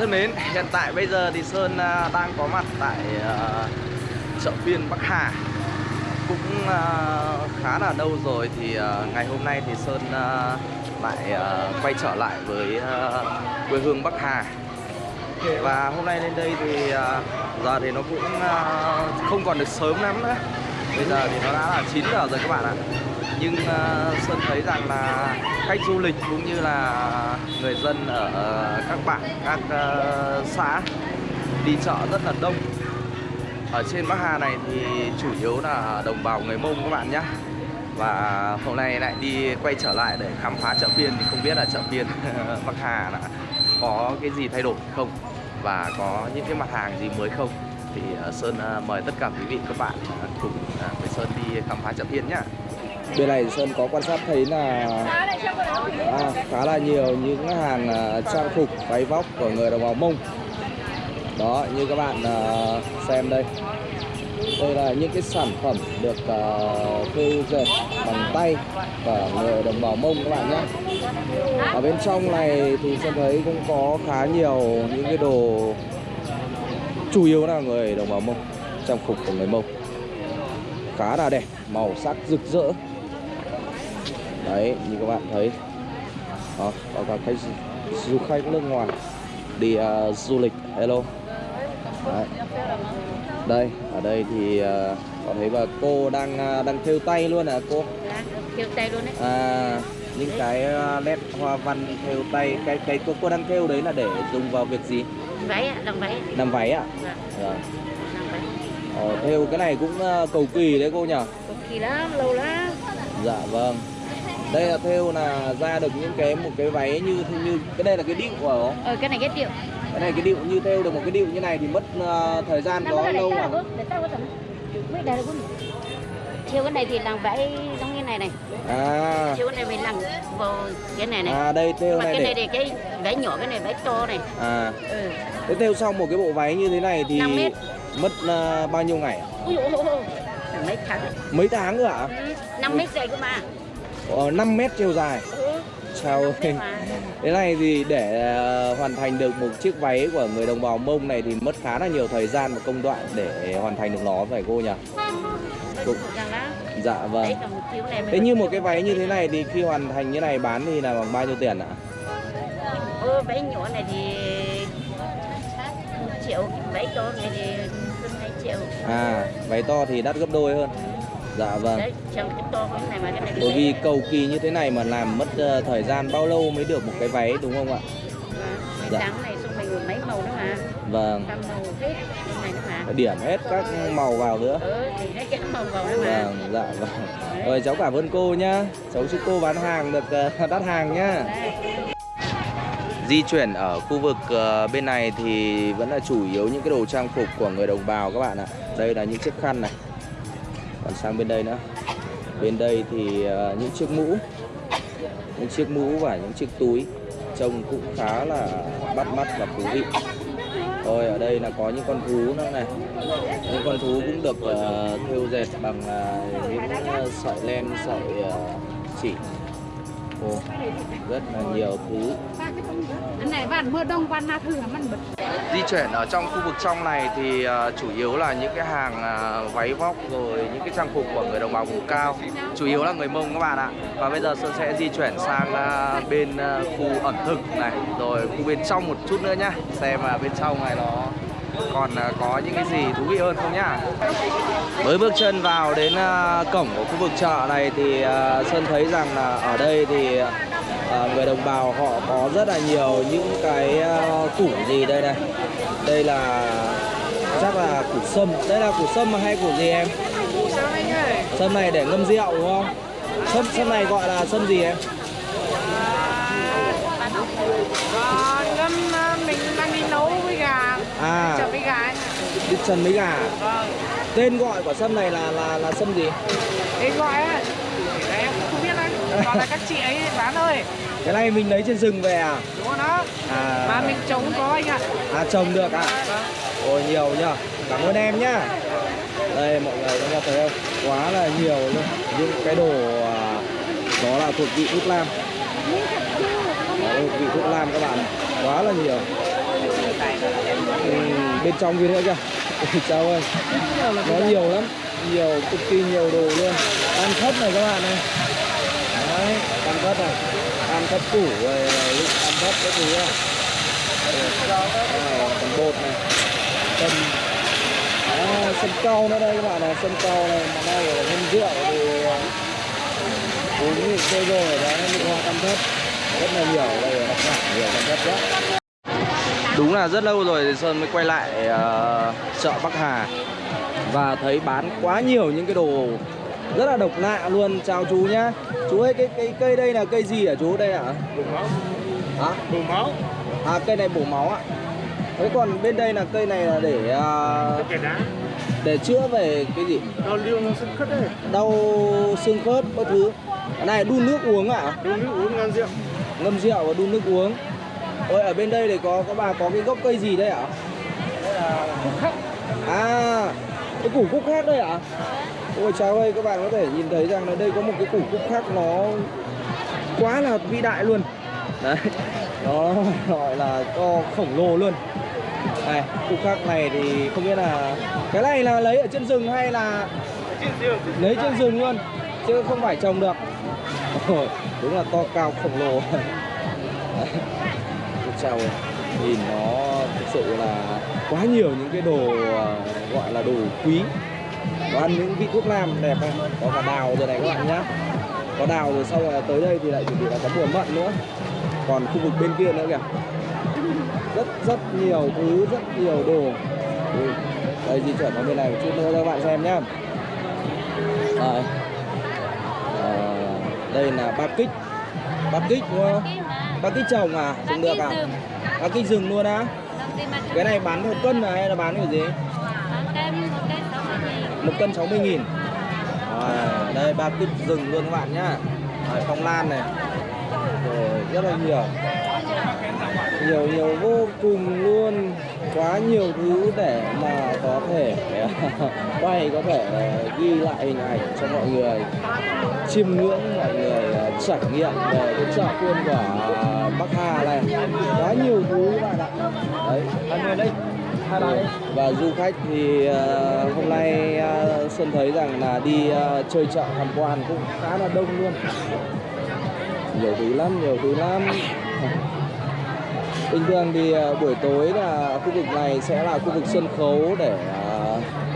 thân mến, hiện tại bây giờ thì Sơn à, đang có mặt tại à, chợ phiên Bắc Hà. Cũng à, khá là lâu rồi thì ngày hôm nay thì Sơn lại quay trở lại với quê hương Bắc Hà. Và hôm nay lên đây thì giờ thì nó cũng không còn được sớm lắm nữa. Bây giờ thì nó đã là 9 giờ rồi các bạn ạ nhưng uh, Sơn thấy rằng là khách du lịch cũng như là người dân ở ờ, các bản, các uh, xã đi chợ rất là đông. Ở trên Bắc Hà này thì chủ yếu là đồng bào người Mông các bạn nhé Và hôm nay lại đi quay trở lại để khám phá chợ phiên thì không biết là chợ phiên Bắc Hà là có cái gì thay đổi không? Và có những cái mặt hàng gì mới không? Thì Sơn mời tất cả quý vị các bạn cùng với Sơn đi khám phá chợ phiên nhé Bên này Sơn có quan sát thấy là à, khá là nhiều những hàng à, trang phục váy vóc của người đồng bào Mông. Đó như các bạn à, xem đây. Đây là những cái sản phẩm được à, uh, thêu dệt bằng tay của người đồng bào Mông các bạn nhé. Ở bên trong này thì Sơn thấy cũng có khá nhiều những cái đồ chủ yếu là người đồng bào Mông Trang phục của người Mông. Khá là đẹp màu sắc rực rỡ đấy như các bạn thấy. Đó, có cả khách du khách nước ngoài đi uh, du lịch hello. Đấy. đây ở đây thì uh, có thấy bà cô đang uh, đang thêu tay luôn à cô? Thêu tay luôn đấy. À những cái nét hoa văn thêu tay cái cái cô, cô đang thêu đấy là để dùng vào việc gì? Váy ạ làm váy. Làm váy ạ? Dạ. Dạ. Ờ, theo cái này cũng cầu kỳ đấy cô nhỉ cầu kỳ lắm lâu lắm. Dạ vâng đây là theo là ra được những cái một cái váy như như cái đây là cái điệu của không? ờ cái này cái điệu. Cái này cái điệu như theo được một cái điệu như này thì mất uh, thời gian có lâu à theo cái này thì làm váy giống như này này. À. Theo cái này mình làm vào cái này này. À đây theo mà này cái này để thì cái váy nhỏ cái này váy to này. À. Ừ. thế theo xong một cái bộ váy như thế này thì 5 mét. mất uh, bao nhiêu ngày? Ui dồi ôi, là mấy tháng. Đấy mấy tháng nữa ạ ừ. 5 mét dày cơ mà ờ, 5 mét chiều dài ừ. chào mà. Thế này thì để uh, hoàn thành được một chiếc váy của người đồng bào Mông này thì mất khá là nhiều thời gian và công đoạn để hoàn thành được nó phải cô nhỉ? Đó Dạ vâng. này mình Thế như một cái váy như thế này thì khi hoàn thành như này bán thì là bằng bao nhiêu tiền ạ? Ô, váy nhỏ này thì triệu, váy to này thì hơn 2 triệu. À, váy to thì đắt gấp đôi hơn. Dạ vâng. Đấy, trong cái to cái này mà cái này Bởi vì cầu kỳ như thế này mà làm mất ờ, thời gian bao lâu mới được một cái váy đúng không ạ? Mà dạ. trắng này xong mình mấy màu nữa mà. Vâng. Màu hết này mà. Điểm hết các màu vào nữa. Ừ, thì nó cái màu vào nữa mà. Vâng, dạ vâng. Rồi cháu cảm ơn cô nhá. Cháu chúc cô bán hàng được ờ, đắt hàng nhá. Đấy. Di chuyển ở khu vực ờ, bên này thì vẫn là chủ yếu những cái đồ trang phục của người đồng bào các bạn ạ. Đây là những chiếc khăn này. Còn sang bên đây nữa. Bên đây thì ờ, những chiếc mũ. Những chiếc mũ và những chiếc túi trông cũng khá là bắt mắt và thú vị. Rồi ở đây là có những con thú nữa này. Những con thú cũng được uh, thêu dệt bằng uh, những uh, sợi len, sợi uh, chỉ. Ồ, rất là nhiều thứ. Di chuyển ở trong khu vực trong này thì ờ, chủ yếu là những cái hàng ờ, váy vóc rồi những cái trang phục của người đồng bào vùng cao. Chủ yếu là người mông các bạn ạ. Và bây giờ sơn sẽ di chuyển sang ờ, bên khu ẩm thực này. Rồi khu bên trong một chút nữa nhá. Xem là bên trong này nó còn có những cái gì thú vị hơn không nhá mới bước chân vào đến ờ, cổng của khu vực chợ này thì ờ, sơn thấy rằng là ở đây thì ờ, người đồng bào họ có rất là nhiều những cái củ gì đây này. Đây là chắc là củ sâm. Đây là củ sâm hay củ gì em? Sâm này để ngâm rượu đúng không? Sâm sâm này gọi là sâm gì em? Ngâm mình đang đi nấu với gà. À. Chợ với gà đi trần mấy gà. Vâng tên gọi của sâm này là là là sâm gì? Thế gọi á đấy em không biết đấy. Gọi là các chị ấy bán ơi cái này mình lấy trên rừng về à? Đúng không đó. À. Mà mình trồng có anh ạ. À trồng được à vâng. Ôi nhiều nhá Cảm ơn em nhá. Đây mọi người có thấy không? Quá là nhiều luôn. Những cái đồ à, Đó là thuộc vị thuốc Đó là thuộc vị thuốc nam các bạn Quá là nhiều. Ừ, bên trong kia nữa kìa chào ơi. Nó nhiều lắm. Nhiều cực kỳ nhiều đồ luôn. Ăn thấp này các bạn này. Đấy ăn thấp này. Ăn thấp củ rồi lúc ăn thấp cái thứ này. Ờ, Còn bột này. Ờ, sâm à, sâm nữa đây các bạn này sâm cao này. Mà đây là nhân rượu thì ờ, uống thì chơi rồi đấy linh hoa ăn thấp rất là nhiều đây là đặc sản nhiều ăn thấp quá. Đúng là rất lâu rồi Sơn mới quay lại ờ, chợ Bắc Hà. Và thấy bán quá nhiều những cái đồ rất là độc lạ luôn. Chào chú nhá. Chú ơi cái, cái cây đây là cây gì hả chú? Đây ạ? Bổ máu, Hả? bổ máu, À cây này bổ máu ạ. Thế còn bên đây là cây này là để đá, để chữa về cái gì? đau nó sưng khất đấy, Đau xương khớp các thứ. Cái này đun nước uống ạ? đun nước uống ngon rượu. Ngâm rượu và đun nước uống Ôi ở bên đây thì có có bà có cái gốc cây gì đây ạ? Phúc khắc, À, cái củ cúc khác đây ạ? Ôi cháu ơi, các bạn có thể nhìn thấy rằng là đây có một cái củ cúc khác nó quá là vĩ đại luôn. Đấy, nó gọi là to khổng lồ luôn. Này, cúc khác này thì không biết là Cái này là lấy ở trên rừng hay là lấy trên rừng luôn? Chứ không phải trồng được. Ôi, đúng là to cao khổng lồ. Đấy. Nhìn nó thực sự là quá nhiều những cái đồ à, gọi là đồ quý. Có ăn những vị thuốc nam đẹp này Có cả đào rồi này các bạn nhá. Có đào rồi sau rồi tới đây thì lại chuẩn bị là có mùa mận nữa. Còn khu vực bên kia nữa kìa. Rất rất nhiều thứ, rất nhiều đồ. Ừ. Đây di chuyển vào bên này một chút nữa cho các bạn xem nhá. Đây. Ờ, đây là ba kích. Ba kích đúng không? Ba kích trồng à trồng được à? Ba kích rừng luôn á? Cái này bán theo cân à hay là bán cái gì? Một cân 60 nghìn. À, đây ba kích rừng luôn các bạn nhá. Đấy, phong lan này. Rồi rất là nhiều. Nhiều nhiều vô cùng luôn. Quá nhiều thứ để mà có thể quay có thể ghi lại hình ảnh cho mọi người. Chiêm ngưỡng mọi người ờ, trải nghiệm về cái chợ phiên của Bắc Hà này. Quá nhiều thứ các bạn ạ. Đấy. Anh đây hai bạn và du khách thì ờ, hôm nay ờ, Sơn thấy rằng là đi ờ, chơi chợ tham quan cũng khá là đông luôn. Nhiều thứ lắm nhiều thứ lắm. Bình thường thì ờ, buổi tối là khu vực này sẽ là khu vực sân khấu để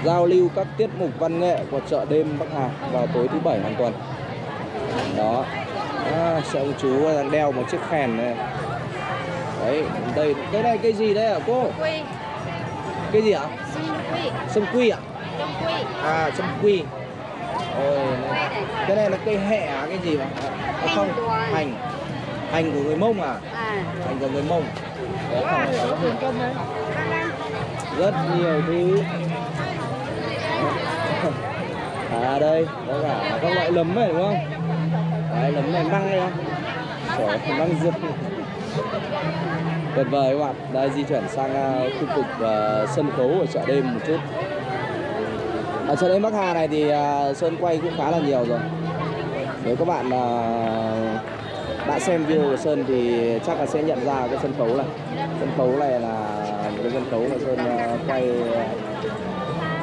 giao lưu các tiết mục văn nghệ của chợ đêm Bắc Hà vào tối thứ bảy hàng tuần. Đó à, sẽ ông chú đang đeo một chiếc khen này. Đấy đây cái này cái gì đấy ạ cô? Quy, cái gì ạ? Sâm quy. Ạ? À sâm quy. Ôi, cái này. là cây hẹ à cái gì mà à, không Hành. Hành của người mông à? À, hành của người mông. Đấy, đấy. Rất nhiều thứ. À đây có cả các loại nấm này đúng không đấy nấm này măng này không Trời, măng dương tuyệt vời các bạn. Đây di chuyển sang à, khu vực à, sân khấu ở chợ đêm một chút. Ở chợ đêm Bắc Hà này thì à, Sơn quay cũng khá là nhiều rồi. Nếu các bạn à, đã xem video của Sơn thì chắc là sẽ nhận ra cái sân khấu này. Sân khấu này là một cái sân khấu mà Sơn à, quay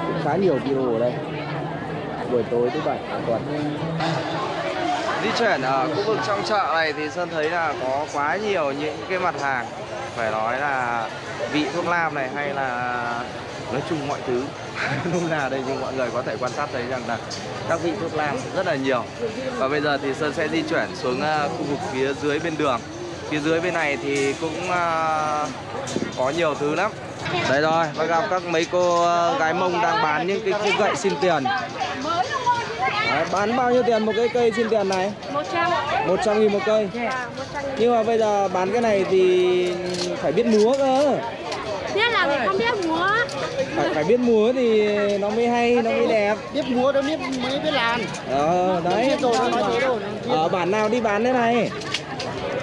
cũng khá nhiều video ở đây. Buổi tối thứ bảy hàng tuần di chuyển ở khu vực trong chợ này thì Sơn thấy là có quá nhiều những cái mặt hàng phải nói là vị thuốc nam này hay là nói chung mọi thứ. Lúc nào đây nhưng mọi người có thể quan sát thấy rằng là các vị thuốc nam rất là nhiều. Và bây giờ thì Sơn sẽ di chuyển xuống ờ, khu vực phía dưới bên đường. Phía dưới bên này thì cũng ờ, có nhiều thứ lắm. Đây rồi và gặp các mấy cô ờ, gái mông đang bán những cái, cái gậy xin tiền. Đấy, bán bao nhiêu tiền một cái cây xin tiền này? 100. 100 nghìn một cây. Nhưng mà bây giờ bán cái này thì phải biết múa cơ. Biết là mình không biết múa. phải phải biết múa thì nó mới hay nó mới đẹp. Biết múa đâu biết mới biết làm. ờ đấy. ở bản nào đi bán thế này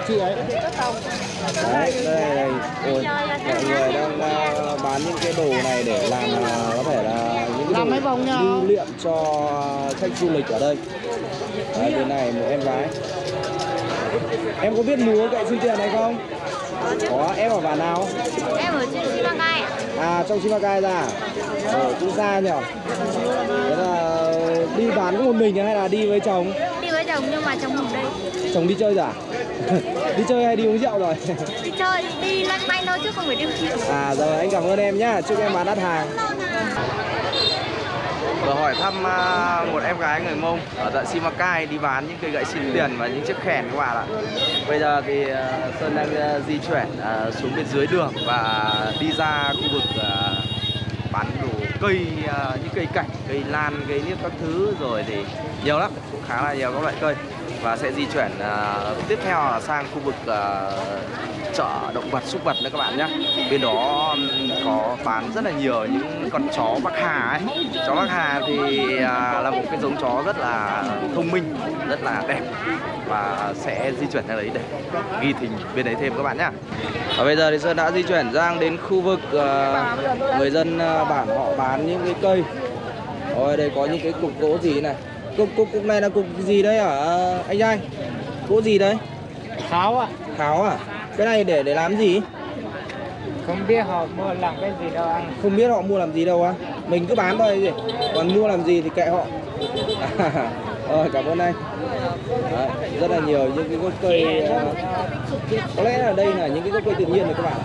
Chị ấy. đấy đây đây ôi mọi người đang ờ, bán những cái đồ này để làm ờ, có thể là những cái Làm đồ mấy vòng nhau. lưu niệm cho khách du lịch ở đây đấy bên này một em gái em có biết múa gậy xin tiền này không Có em ở bản nào? Em ở trên Simacai. À trong Simacai ra à? Ờ cũng xa nhỉ Thế là đi bán có một mình hay là đi với chồng? Đi với chồng nhưng mà chồng ở đây. Chồng đi chơi rồi à? đi chơi hay đi uống rượu rồi? Đi chơi, đi lanh quanh thôi chứ không phải đi chịu. à rồi anh cảm ơn em nhá Chúc em bán đắt hàng Vừa hỏi thăm à, một em gái người Mông ở tận Simacai đi bán những cây gậy xin tiền và những chiếc kèn các bạn ạ. Bây giờ thì à, Sơn đang à, di chuyển xuống bên dưới đường và đi ra khu vực bán đồ cây, những cây cảnh, cây lan, cây niếp các thứ rồi thì nhiều lắm, cũng khá là nhiều các loại cây và sẽ di chuyển uh, tiếp theo là sang khu vực uh, chợ động vật súc vật nữa các bạn nhé. Bên đó có bán rất là nhiều những con chó bắc hà ấy. Chó bắc hà thì uh, là một cái giống chó rất là thông minh rất là đẹp và sẽ di chuyển ra đấy để ghi hình bên đấy thêm các bạn nhé. Và bây giờ thì sơn đã di chuyển sang đến khu vực uh, người dân uh, bản họ bán những cái cây. Ôi đây có những cái cục gỗ gì này cục cục cục này là cục gì đấy hả? Anh trai. Gỗ gì đấy Tháo ạ. kháo à? Cái này để để làm gì? Không biết họ mua làm cái gì đâu anh. không biết họ mua làm gì đâu á. Mình cứ bán thôi gì còn mua làm gì thì kệ họ. Rồi cảm ơn anh. Đấy, rất là nhiều những cái gốc cây ờ, có lẽ là đây là những cái gốc cây tự nhiên này các bạn.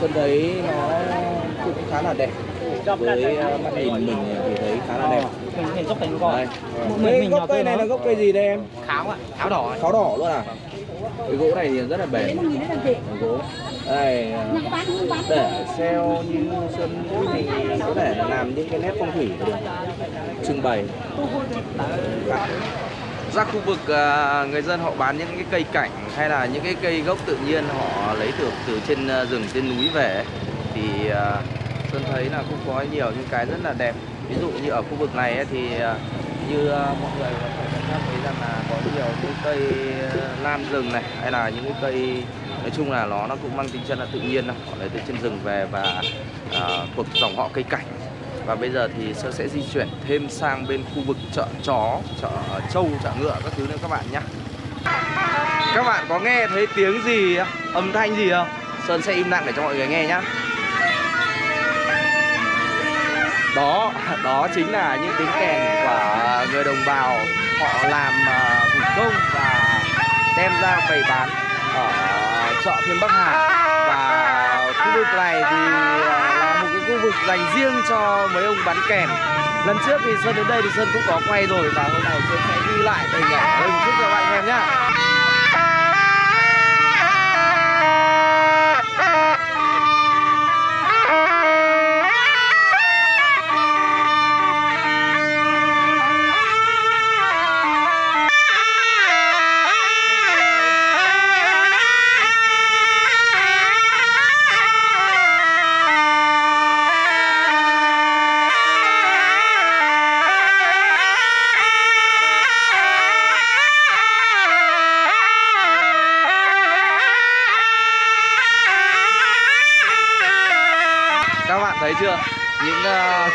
Sơn thấy nó cũng khá là đẹp. Với ờ, mắt nhìn mình thì thấy khá là đẹp Mình mình giúp mình đây cái gốc cây này là gốc cây gì đây em? Kháo ạ. Kháo đỏ. kháo đỏ luôn à? Cái gỗ này thì rất là bền. Gỗ. Đây ờ, để xeo như sơn thì có thể là làm những cái nét phong thủy được trưng bày. Ra khu vực à, người dân họ bán những cái cây cảnh hay là những cái cây gốc tự nhiên họ lấy từ từ trên à, rừng trên núi về ấy, thì à, sơn thấy là cũng có nhiều những cái rất là đẹp ví dụ như ở khu vực này ấy, thì ờ, như ờ, mọi người có thể quan sát thấy rằng là có nhiều những cây ờ, lan rừng này hay là những cái cây nói chung là nó nó cũng mang tính chất là tự nhiên họ lấy từ trên rừng về và à, thuộc dòng họ cây cảnh và bây giờ thì Sơn sẽ di chuyển thêm sang bên khu vực chợ chó, chợ trâu, chợ ngựa các thứ nữa các bạn nhé. Các bạn có nghe thấy tiếng gì, âm thanh gì không? Sơn sẽ im lặng để cho mọi người nghe nhá. Đó, đó chính là những tiếng kèn của người đồng bào. Họ làm à, thủ công và đem ra bày bán ở chợ phiên Bắc Hà. Và khu vực này thì à, là một cái khu vực dành riêng cho mấy ông bán kèn. Lần trước thì Sơn đến đây thì Sơn cũng có quay rồi và hôm nay Sơn sẽ ghi lại hình ảnh. Đây một chút cho các bạn xem nhá.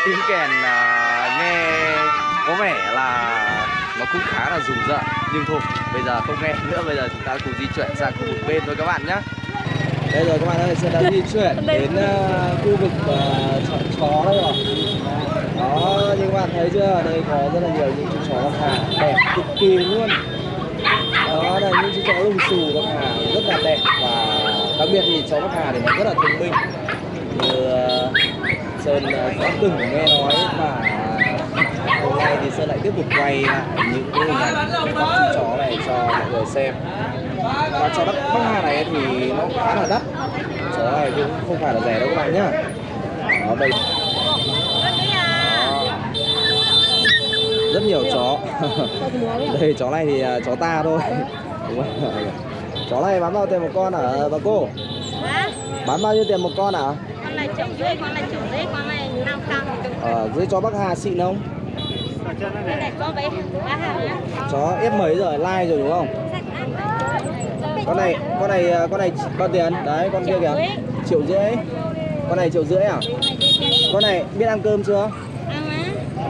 Tiếng kèn ờ, nghe có vẻ là nó cũng khá là rùng rợn. Nhưng thôi bây giờ không nghe nữa bây giờ chúng ta cùng di chuyển sang khu vực bên thôi các bạn nhé đây rồi các bạn ơi sẽ đã di chuyển đến ờ, khu vực ờ, chợ chó đây rồi. Đó như các bạn thấy chưa đây có rất là nhiều những chú chó bắc hà đẹp cực kỳ luôn. Đó là những chú chó lùng xù bắc hà rất là đẹp. Và đặc biệt thì chó bắc hà thì nó rất là thông minh. Như ờ, Sơn ờ, đã từng nghe nói và hôm nay thì Sơn lại tiếp tục quay lại những cái hình ảnh các chú chó này cho mọi người xem. Và chó đất Bắc Hà này thì nó khá là đắt. Chó này cũng không phải là rẻ đâu các bạn nhá. Đó đây. Đó. rất nhiều chó. Đây chó này thì à, chó ta thôi. Chó này bán bao tiền một con hả bà cô? Bán bao nhiêu tiền một con Con này triệu rưỡi, con này triệu rưỡi, con này năm trăm. ở dưới chó Bắc Hà xịn không? Chó ép mấy rồi like rồi đúng không? Con này con này con này bao tiền. Đấy con kia kìa. Triệu rưỡi. Con này triệu rưỡi à? Con này biết ăn cơm chưa?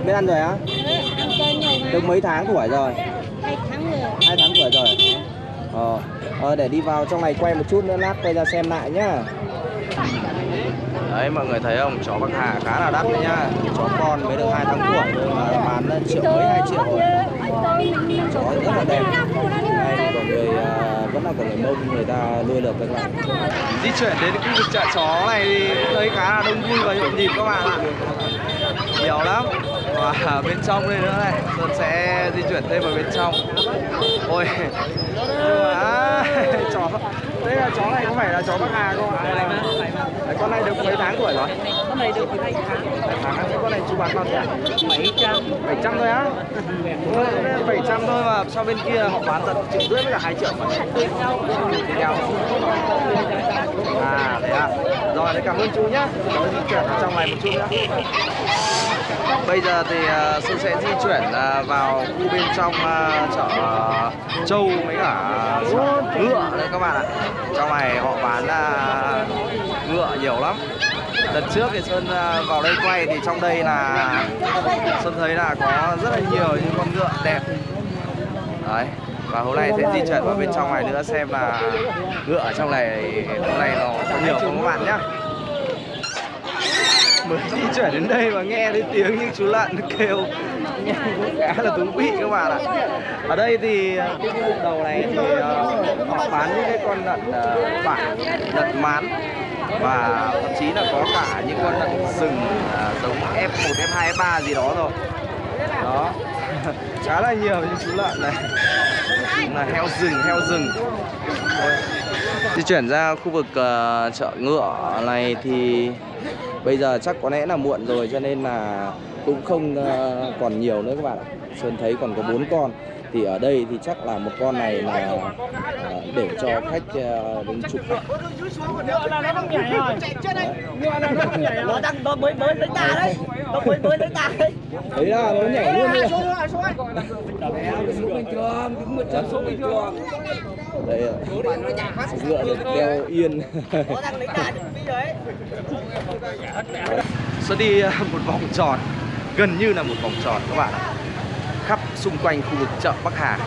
Biết ăn rồi á? Ừ, được mấy tháng tuổi rồi? Hai tháng rồi. hai tháng tuổi rồi. Ờ Ờ, để đi vào trong này quay một chút nữa lát quay ra xem lại nhá Đấy mọi người thấy không, chó Bắc Hà khá là đắt đấy nhá. Chó con mới được 2 tháng tuổi thôi mà bán lên triệu mấy 2 triệu rồi. Chó rất là đẹp. Đây, của người à, vẫn là của người mông người ta nuôi được các bạn Di chuyển đến khu vực chợ chó này thì thấy khá là đông vui và nhộn nhịp các bạn ạ. Nhiều lắm. Và bên trong đây nữa này, Sơn sẽ di chuyển thêm vào bên trong. Ôi, chó Đây là chó này có phải là chó Bắc Hà không ạ? Đấy, con này được mấy tháng tuổi rồi? Con này được 2 tháng. Hai tháng con này chú bán bao tiền? 700. 700 thôi á? Ôi, 700 thôi mà sau bên kia họ bán tận triệu rưỡi với cả 2 triệu mà nhau À thế à rồi, cảm ơn chú nhé, Cháu di chuyển vào trong này một chút nhé. Bây giờ thì uh, Sơn sẽ di chuyển uh, vào khu bên trong uh, chợ uh, Châu mấy cả chợ ngựa đấy các bạn ạ Trong này họ bán uh, ngựa nhiều lắm Lần trước thì Sơn uh, vào đây quay thì trong đây là Sơn thấy là có rất là nhiều những con ngựa đẹp Đấy và hôm nay sẽ di chuyển vào bên trong này nữa xem là ngựa ở trong này hôm nay nó có nhiều không các bạn nhé mới di chuyển đến đây và nghe thấy tiếng những chú lợn nó kêu. Nghe cũng khá là thú vị các bạn ạ. Ở đây thì à, cái khu vực đầu này thì uh, họ bán những cái con lợn uh, bản lợn mán và thậm chí là có cả những con lợn rừng uh, giống F1, F2, F3 gì đó rồi. Đó. Khá là nhiều những chú lợn này. Là heo rừng heo rừng. Di chuyển ra khu vực uh, chợ ngựa này thì bây giờ chắc có lẽ là muộn rồi cho nên là cũng không uh, còn nhiều nữa các bạn ạ. Sơn thấy còn có bốn con. Thì ở đây thì chắc là một con này là uh, để cho khách uh, đến chụp là nó đang nó mới mới lấy ta đấy. Nó mới mới lấy ta đấy. Thấy là nó nhảy luôn đấy đây là ngựa được đeo yên. Nó đang lấy ta sẽ đi à, một vòng tròn gần như là một vòng tròn các bạn ạ. Khắp xung quanh khu vực chợ Bắc Hà.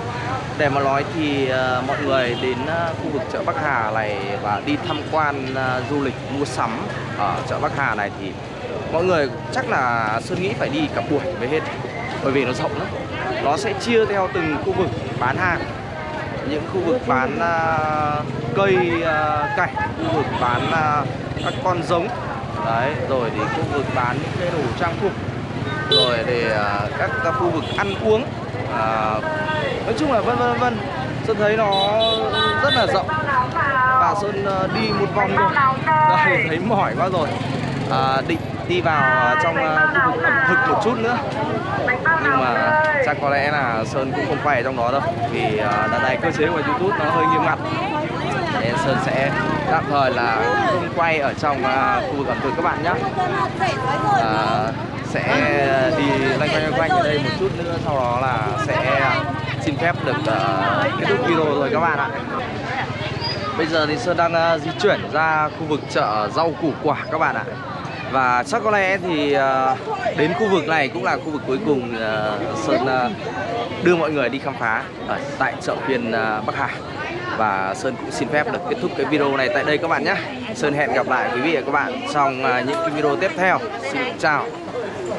Để mà nói thì uh, mọi người đến uh, khu vực chợ Bắc Hà này và đi tham quan uh, du lịch mua sắm ở chợ Bắc Hà này thì mọi người chắc là Sơn nghĩ phải đi cả buổi mới hết. Bởi vì nó rộng lắm. Nó sẽ chia theo từng khu vực bán hàng. Những khu vực bán uh, cây uh, cảnh khu vực bán uh, các con giống. Đấy rồi thì khu vực bán những cái đồ trang phục rồi để uh, các, các khu vực ăn uống uh, nói chung là vân vân vân sơn thấy nó rất là rộng. Và sơn uh, đi một vòng rồi đây thấy mỏi quá rồi. À, định đi vào trong khu vực ẩm thực một chút nữa. Nhưng mà chắc có lẽ là Sơn cũng không quay ở trong đó đâu vì đợt này cơ chế của YouTube nó hơi nghiêm ngặt. Sơn sẽ tạm thời là không quay ở trong à, khu vực ẩm thực các bạn nhé à, sẽ đi loanh quanh loanh quanh ở đây một chút nữa sau đó là sẽ à, xin phép được uh, kết thúc video rồi các bạn ạ. Bây giờ thì Sơn đang uh, di chuyển ra khu vực chợ rau củ quả các bạn ạ. Và chắc có lẽ thì đến khu vực này cũng là khu vực cuối cùng Sơn đưa mọi người đi khám phá ở tại chợ phiên Bắc Hà và Sơn cũng xin phép được kết thúc cái video này tại đây các bạn nhé. Sơn hẹn gặp lại quý vị và các bạn trong à, những cái video tiếp theo. Xin chào.